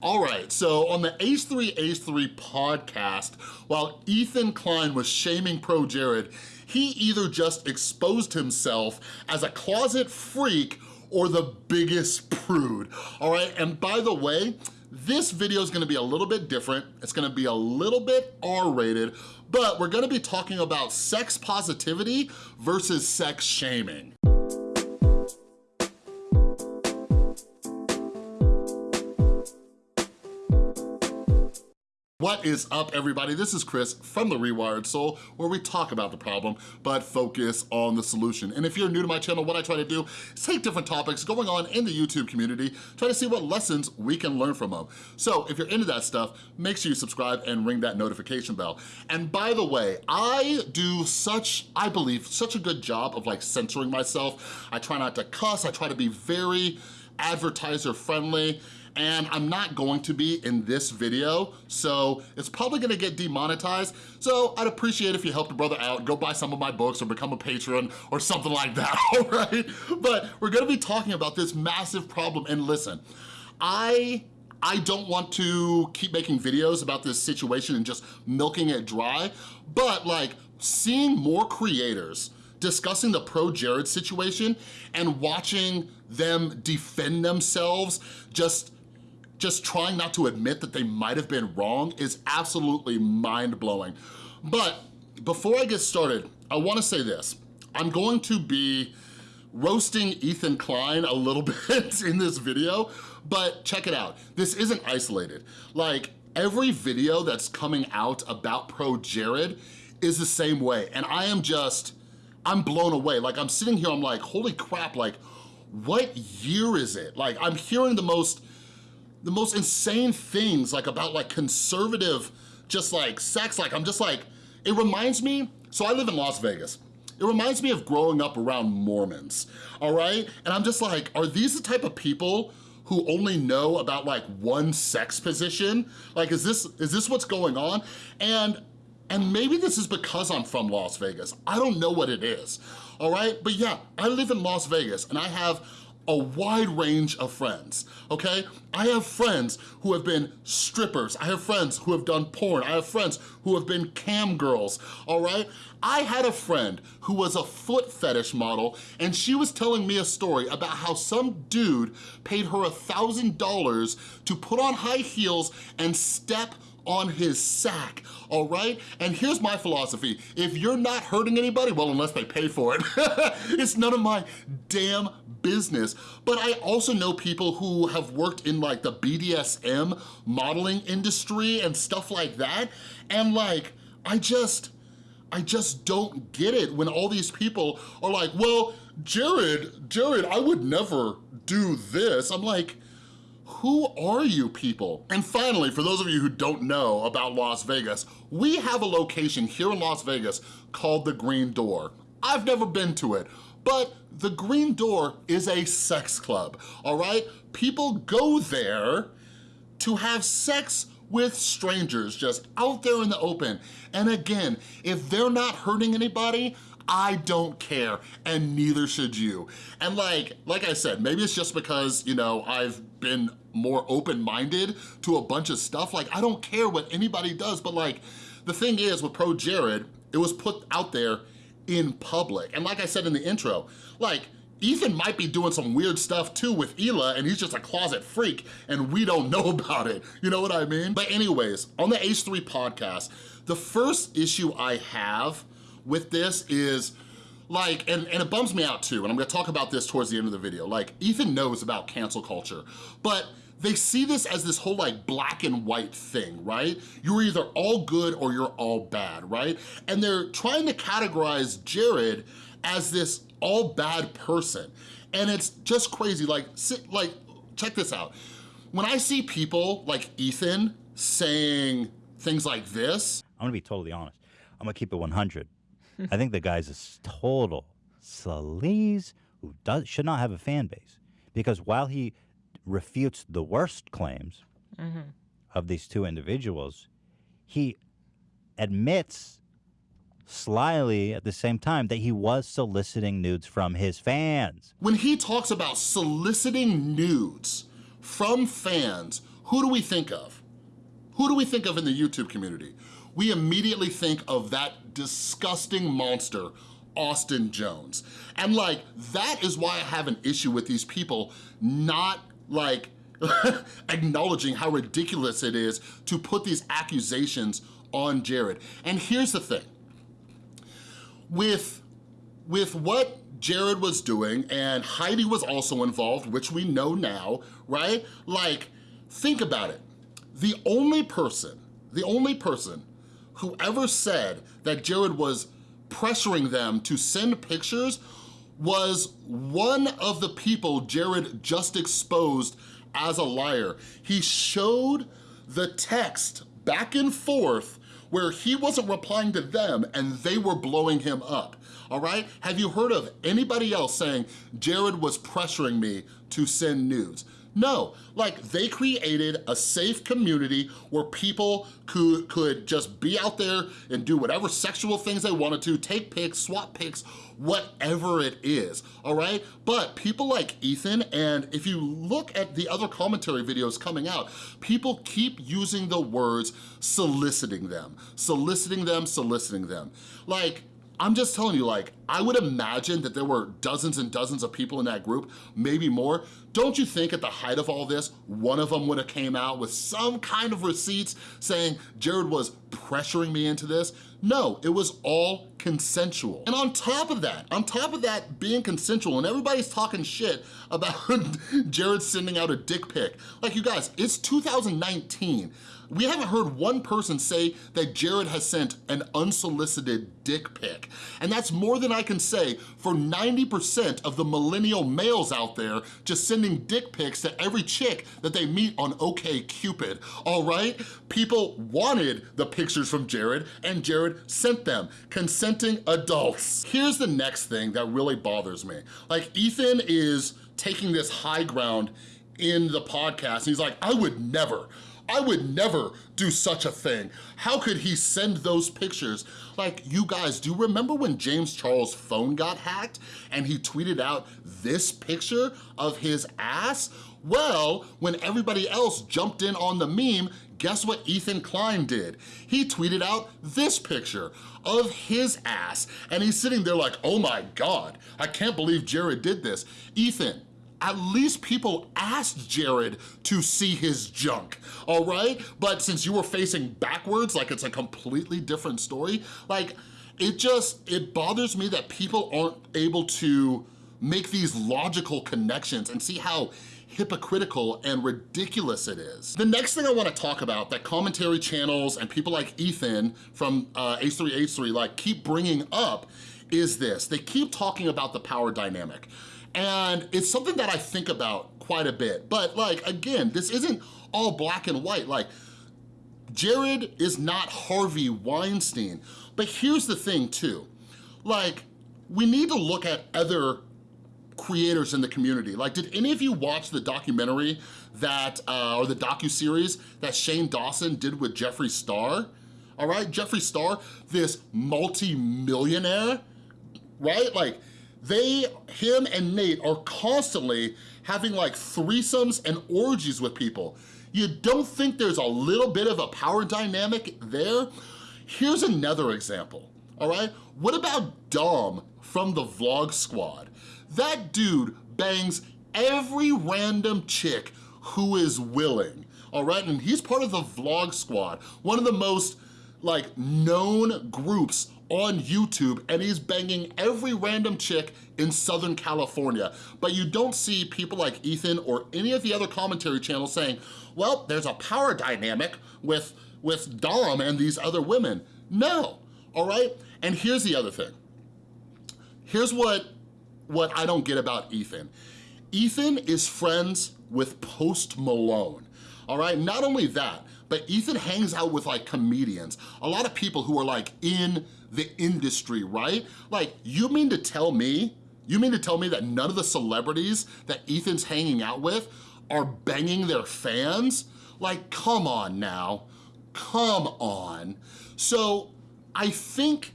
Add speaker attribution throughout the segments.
Speaker 1: All right, so on the H3 H3 podcast, while Ethan Klein was shaming pro Jared, he either just exposed himself as a closet freak or the biggest prude, all right? And by the way, this video is gonna be a little bit different. It's gonna be a little bit R-rated, but we're gonna be talking about sex positivity versus sex shaming. What is up everybody? This is Chris from The Rewired Soul where we talk about the problem but focus on the solution. And if you're new to my channel, what I try to do is take different topics going on in the YouTube community, try to see what lessons we can learn from them. So if you're into that stuff, make sure you subscribe and ring that notification bell. And by the way, I do such, I believe, such a good job of like censoring myself. I try not to cuss, I try to be very advertiser friendly and I'm not going to be in this video, so it's probably gonna get demonetized, so I'd appreciate if you helped a brother out, go buy some of my books or become a patron or something like that, all right? But we're gonna be talking about this massive problem, and listen, I I don't want to keep making videos about this situation and just milking it dry, but like seeing more creators discussing the pro Jared situation and watching them defend themselves just just trying not to admit that they might have been wrong is absolutely mind-blowing. But before I get started, I wanna say this. I'm going to be roasting Ethan Klein a little bit in this video, but check it out. This isn't isolated. Like, every video that's coming out about Pro Jared is the same way, and I am just, I'm blown away. Like, I'm sitting here, I'm like, holy crap, like, what year is it? Like, I'm hearing the most the most insane things like about like conservative, just like sex, like I'm just like, it reminds me, so I live in Las Vegas. It reminds me of growing up around Mormons, all right? And I'm just like, are these the type of people who only know about like one sex position? Like, is this, is this what's going on? And, and maybe this is because I'm from Las Vegas. I don't know what it is, all right? But yeah, I live in Las Vegas and I have a wide range of friends, okay? I have friends who have been strippers. I have friends who have done porn. I have friends who have been cam girls, all right? I had a friend who was a foot fetish model and she was telling me a story about how some dude paid her a $1,000 to put on high heels and step on his sack, all right? And here's my philosophy. If you're not hurting anybody, well, unless they pay for it, it's none of my damn business. But I also know people who have worked in like the BDSM modeling industry and stuff like that. And like, I just, I just don't get it when all these people are like, well, Jared, Jared, I would never do this. I'm like, who are you people? And finally, for those of you who don't know about Las Vegas, we have a location here in Las Vegas called the Green Door. I've never been to it, but the Green Door is a sex club, all right? People go there to have sex with strangers just out there in the open. And again, if they're not hurting anybody, I don't care, and neither should you. And like, like I said, maybe it's just because, you know, I've been more open-minded to a bunch of stuff. Like, I don't care what anybody does, but like, the thing is with Pro Jared, it was put out there in public. And like I said in the intro, like, Ethan might be doing some weird stuff too with Hila and he's just a closet freak and we don't know about it. You know what I mean? But anyways, on the H3 podcast, the first issue I have with this is like, and, and it bums me out too, and I'm gonna talk about this towards the end of the video. Like, Ethan knows about cancel culture, but they see this as this whole like black and white thing, right? You're either all good or you're all bad, right? And they're trying to categorize Jared as this all bad person. And it's just crazy, like, sit, like, check this out. When I see people like Ethan saying things like this.
Speaker 2: I'm gonna be totally honest. I'm gonna keep it 100. I think the guy's a total sleaze who does, should not have a fan base. Because while he refutes the worst claims mm-hmm. of these two individuals, he admits slyly at the same time that he was soliciting nudes from his fans.
Speaker 1: When he talks about soliciting nudes from fans who do we think of? Who do we think of in the YouTube community? We immediately think of that disgusting monster, Austin Jones. And like, that is why I have an issue with these people not like acknowledging how ridiculous it is to put these accusations on Jared. And here's the thing, with, with what Jared was doing and Heidi was also involved, which we know now, right? Like, think about it. The only person, the only person who ever said that Jared was pressuring them to send pictures was one of the people Jared just exposed as a liar. He showed the text back and forth where he wasn't replying to them and they were blowing him up, all right? Have you heard of anybody else saying, Jared was pressuring me to send nudes? No, like they created a safe community where people could, could just be out there and do whatever sexual things they wanted to, take pics, swap pics, whatever it is, all right? But people like Ethan, and if you look at the other commentary videos coming out, people keep using the words soliciting them, soliciting them, soliciting them. Like, I'm just telling you, like, I would imagine that there were dozens and dozens of people in that group, maybe more. Don't you think at the height of all this, one of them would have came out with some kind of receipts saying Jared was pressuring me into this? No, it was all consensual. And on top of that, on top of that being consensual, and everybody's talking shit about Jared sending out a dick pic. Like you guys, it's 2019. We haven't heard one person say that Jared has sent an unsolicited dick pic. And that's more than I can say for 90% of the millennial males out there just sending dick pics to every chick that they meet on OkCupid, all right? People wanted the pictures from Jared and Jared sent them, consenting adults. Here's the next thing that really bothers me. Like Ethan is taking this high ground in the podcast. He's like, I would never, I would never do such a thing. How could he send those pictures? Like, you guys, do you remember when James Charles' phone got hacked and he tweeted out this picture of his ass? Well, when everybody else jumped in on the meme, guess what Ethan Klein did? He tweeted out this picture of his ass, and he's sitting there like, oh my God, I can't believe Jared did this. Ethan, at least people asked Jared to see his junk, all right? But since you were facing backwards, like it's a completely different story, like it just, it bothers me that people aren't able to make these logical connections and see how hypocritical and ridiculous it is. The next thing I wanna talk about that commentary channels and people like Ethan from uh, H3H3 like keep bringing up is this. They keep talking about the power dynamic. And it's something that I think about quite a bit. But like, again, this isn't all black and white. Like, Jared is not Harvey Weinstein. But here's the thing too. Like, we need to look at other creators in the community. Like, did any of you watch the documentary that, uh, or the docu-series that Shane Dawson did with Jeffree Star? All right, Jeffree Star, this multi-millionaire, right? Like, they, him and Nate are constantly having like threesomes and orgies with people. You don't think there's a little bit of a power dynamic there? Here's another example, all right? What about Dom from the Vlog Squad? That dude bangs every random chick who is willing, all right? And he's part of the Vlog Squad, one of the most like known groups on YouTube and he's banging every random chick in Southern California. But you don't see people like Ethan or any of the other commentary channels saying, well, there's a power dynamic with, with Dom and these other women. No, all right? And here's the other thing. Here's what, what I don't get about Ethan. Ethan is friends with Post Malone, all right? Not only that, but Ethan hangs out with like comedians, a lot of people who are like in the industry, right? Like, you mean to tell me, you mean to tell me that none of the celebrities that Ethan's hanging out with are banging their fans? Like, come on now, come on. So I think,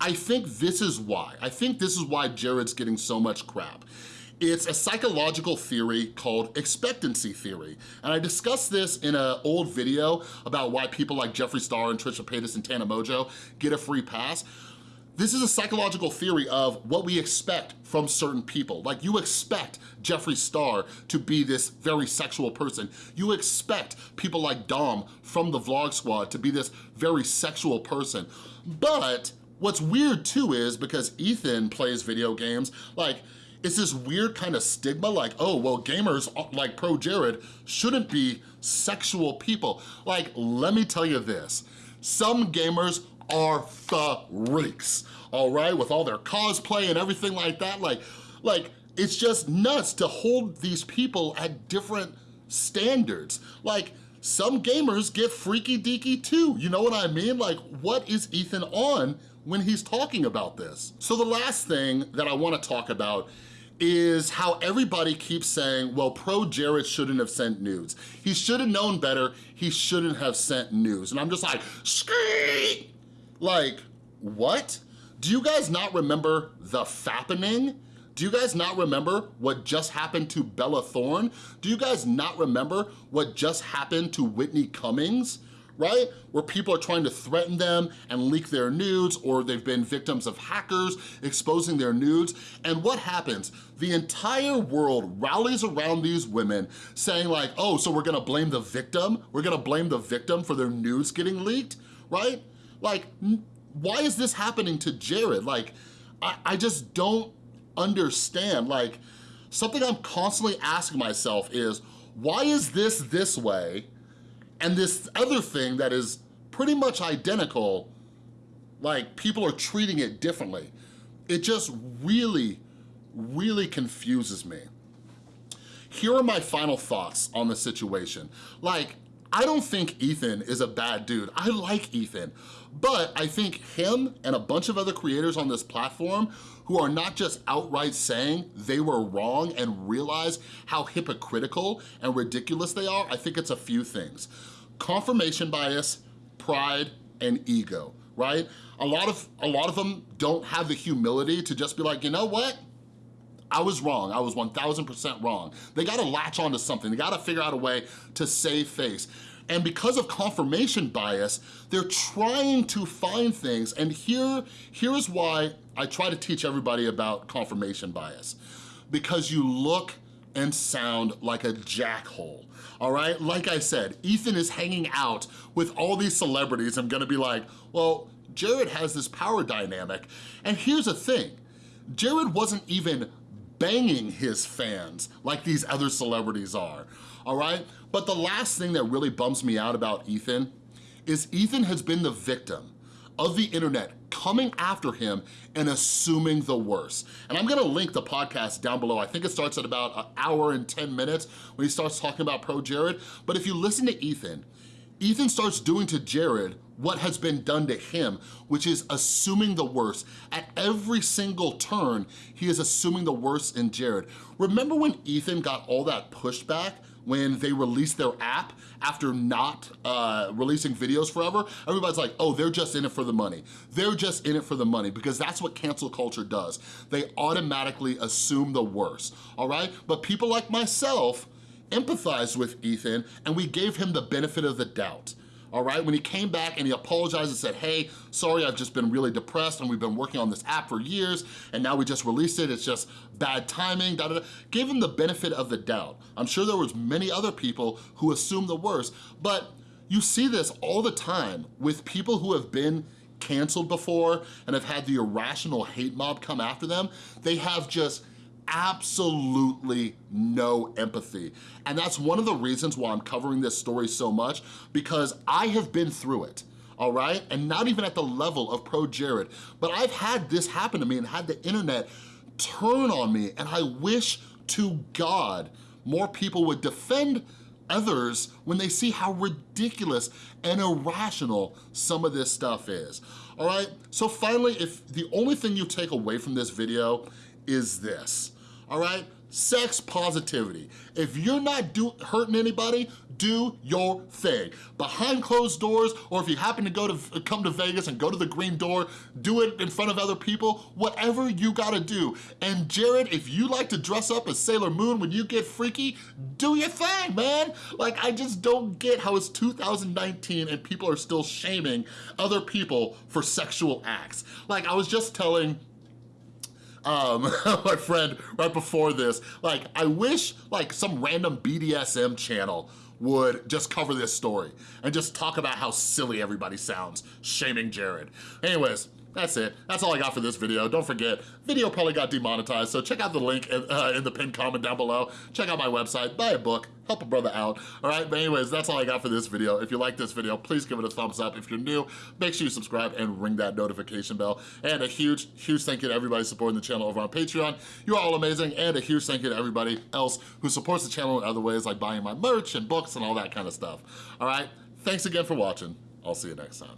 Speaker 1: I think this is why. I think this is why Jared's getting so much crap It's a psychological theory called expectancy theory. And I discussed this in an old video about why people like Jeffree Star and Trisha Paytas and Tana Mongeau get a free pass. This is a psychological theory of what we expect from certain people. Like you expect Jeffree Star to be this very sexual person. You expect people like Dom from the Vlog Squad to be this very sexual person. But what's weird too is because Ethan plays video games, like it's this weird kind of stigma like, oh, well, gamers uh, like Pro Jared shouldn't be sexual people. Like, let me tell you this, some gamers are freaks, all right? With all their cosplay and everything like that, like, like it's just nuts to hold these people at different standards. Like, some gamers get freaky deaky too, you know what I mean? Like, what is Ethan on when he's talking about this? So the last thing that I wanna talk about is how everybody keeps saying, well, pro Jared shouldn't have sent nudes. He should have known better. He shouldn't have sent nudes. And I'm just like, Skee! Like, what? Do you guys not remember the fappening? Do you guys not remember what just happened to Bella Thorne? Do you guys not remember what just happened to Whitney Cummings? Right? Where people are trying to threaten them and leak their nudes or they've been victims of hackers exposing their nudes. And what happens? The entire world rallies around these women saying like, oh, so we're gonna blame the victim? We're gonna blame the victim for their nudes getting leaked, right? Like, why is this happening to Jared? Like, I, I just don't understand. Like, something I'm constantly asking myself is, why is this this way and this other thing that is pretty much identical, like people are treating it differently. It just really, really confuses me. Here are my final thoughts on the situation. Like, I don't think Ethan is a bad dude. I like Ethan, but I think him and a bunch of other creators on this platform who are not just outright saying they were wrong and realize how hypocritical and ridiculous they are, I think it's a few things. Confirmation bias, pride, and ego, right? A lot of a lot of them don't have the humility to just be like, you know what? I was wrong, I was 1000% wrong. They gotta latch onto something, they gotta figure out a way to save face. And because of confirmation bias, they're trying to find things. And here, here's why I try to teach everybody about confirmation bias. Because you look and sound like a jackhole, all right? Like I said, Ethan is hanging out with all these celebrities. I'm gonna be like, well, Jared has this power dynamic. And here's the thing, Jared wasn't even banging his fans like these other celebrities are, all right? But the last thing that really bums me out about Ethan is Ethan has been the victim of the internet coming after him and assuming the worst. And I'm gonna link the podcast down below. I think it starts at about an hour and 10 minutes when he starts talking about Pro Jared. But if you listen to Ethan, Ethan starts doing to Jared what has been done to him, which is assuming the worst. At every single turn, he is assuming the worst in Jared. Remember when Ethan got all that pushback when they released their app after not uh, releasing videos forever, everybody's like, oh, they're just in it for the money. They're just in it for the money because that's what cancel culture does. They automatically assume the worst, all right? But people like myself empathized with Ethan and we gave him the benefit of the doubt all right? When he came back and he apologized and said, hey, sorry, I've just been really depressed and we've been working on this app for years and now we just released it, it's just bad timing, da, da, da. Give him the benefit of the doubt. I'm sure there was many other people who assumed the worst, but you see this all the time with people who have been canceled before and have had the irrational hate mob come after them. They have just absolutely no empathy. And that's one of the reasons why I'm covering this story so much because I have been through it all right? And not even at the level of Pro Jared, but I've had this happen to me and had the internet turn on me and I wish to God more people would defend others when they see how ridiculous and irrational some of this stuff is, all right? So finally, if the only thing you take away from this video is this, all right? sex positivity. If you're not do, hurting anybody, do your thing. Behind closed doors, or if you happen to go to come to Vegas and go to the green door, do it in front of other people, whatever you gotta do. And Jared, if you like to dress up as Sailor Moon when you get freaky, do your thing, man. Like, I just don't get how it's 2019 and people are still shaming other people for sexual acts. Like, I was just telling um, my friend right before this, like, I wish like some random BDSM channel would just cover this story and just talk about how silly everybody sounds shaming Jared. Anyways, that's it. That's all I got for this video. Don't forget, video probably got demonetized, so check out the link in, uh, in the pinned comment down below. Check out my website, buy a book, help a brother out. All right, but anyways, that's all I got for this video. If you like this video, please give it a thumbs up. If you're new, make sure you subscribe and ring that notification bell. And a huge, huge thank you to everybody supporting the channel over on Patreon. You're all amazing. And a huge thank you to everybody else who supports the channel in other ways, like buying my merch and books and all that kind of stuff. All right, thanks again for watching. I'll see you next time.